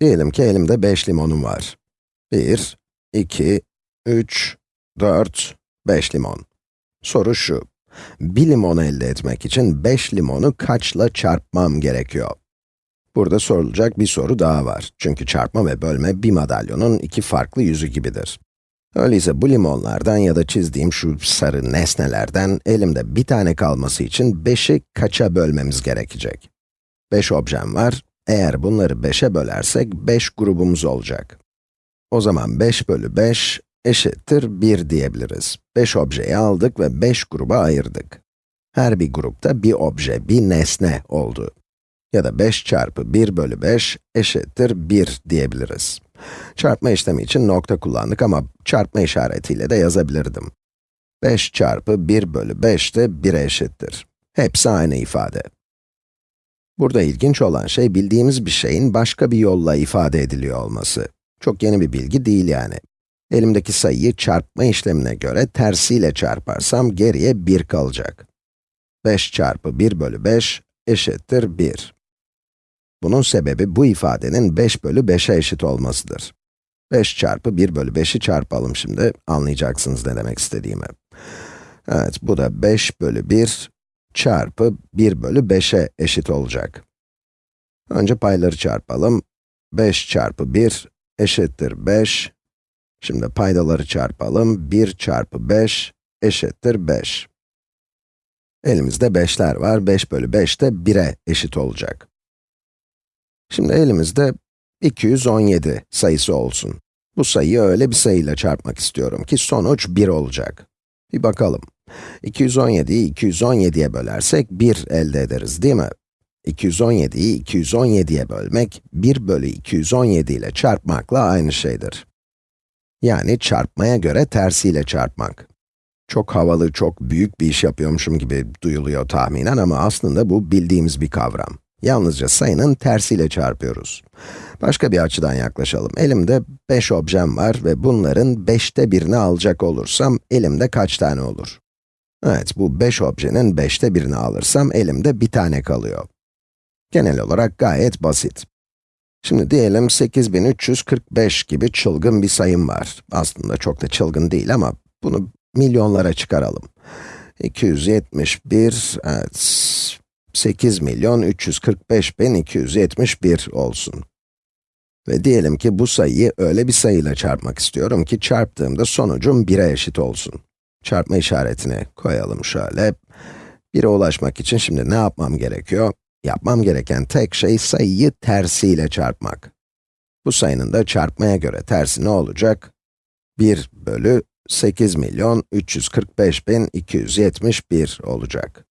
Diyelim ki elimde 5 limonum var. 1, 2, 3, 4, 5 limon. Soru şu, bir limon elde etmek için 5 limonu kaçla çarpmam gerekiyor? Burada sorulacak bir soru daha var. Çünkü çarpma ve bölme bir madalyonun iki farklı yüzü gibidir. Öyleyse bu limonlardan ya da çizdiğim şu sarı nesnelerden elimde bir tane kalması için 5'i kaça bölmemiz gerekecek? 5 objem var. Eğer bunları 5'e bölersek 5 grubumuz olacak. O zaman 5 bölü 5 eşittir 1 diyebiliriz. 5 objeyi aldık ve 5 gruba ayırdık. Her bir grupta bir obje, bir nesne oldu. Ya da 5 çarpı 1 bölü 5 eşittir 1 diyebiliriz. Çarpma işlemi için nokta kullandık ama çarpma işaretiyle de yazabilirdim. 5 çarpı 1 bölü 5 de 1'e eşittir. Hepsi aynı ifade. Burada ilginç olan şey bildiğimiz bir şeyin başka bir yolla ifade ediliyor olması. Çok yeni bir bilgi değil yani. Elimdeki sayıyı çarpma işlemine göre tersiyle çarparsam geriye 1 kalacak. 5 çarpı 1 bölü 5 eşittir 1. Bunun sebebi bu ifadenin 5 bölü 5'e eşit olmasıdır. 5 çarpı 1 bölü 5'i çarpalım şimdi, anlayacaksınız ne demek istediğimi. Evet, bu da 5 bölü 1 çarpı 1 bölü 5'e eşit olacak. Önce payları çarpalım. 5 çarpı 1 eşittir 5. Şimdi paydaları çarpalım. 1 çarpı 5 eşittir 5. Elimizde 5'ler var. 5 bölü 5 de 1'e eşit olacak. Şimdi elimizde 217 sayısı olsun. Bu sayıyı öyle bir sayıyla çarpmak istiyorum ki sonuç 1 olacak. Bir bakalım. 217'yi 217'ye bölersek 1 elde ederiz değil mi? 217'yi 217'ye bölmek, 1 bölü 217 ile çarpmakla aynı şeydir. Yani çarpmaya göre tersiyle çarpmak. Çok havalı, çok büyük bir iş yapıyormuşum gibi duyuluyor tahminen ama aslında bu bildiğimiz bir kavram. Yalnızca sayının tersiyle çarpıyoruz. Başka bir açıdan yaklaşalım. Elimde 5 objem var ve bunların 5'te birini alacak olursam elimde kaç tane olur? Evet, bu 5 objenin 5'te birini alırsam elimde bir tane kalıyor. Genel olarak gayet basit. Şimdi diyelim 8345 gibi çılgın bir sayım var. Aslında çok da çılgın değil ama bunu milyonlara çıkaralım. 271, evet, 8 milyon 345 bin 271 olsun. Ve diyelim ki bu sayıyı öyle bir sayıyla çarpmak istiyorum ki çarptığımda sonucum 1'e eşit olsun. Çarpma işaretini koyalım şöyle. 1'e ulaşmak için şimdi ne yapmam gerekiyor? Yapmam gereken tek şey sayıyı tersiyle çarpmak. Bu sayının da çarpmaya göre tersi ne olacak? 1 bölü 8 milyon 345 bin 271 olacak.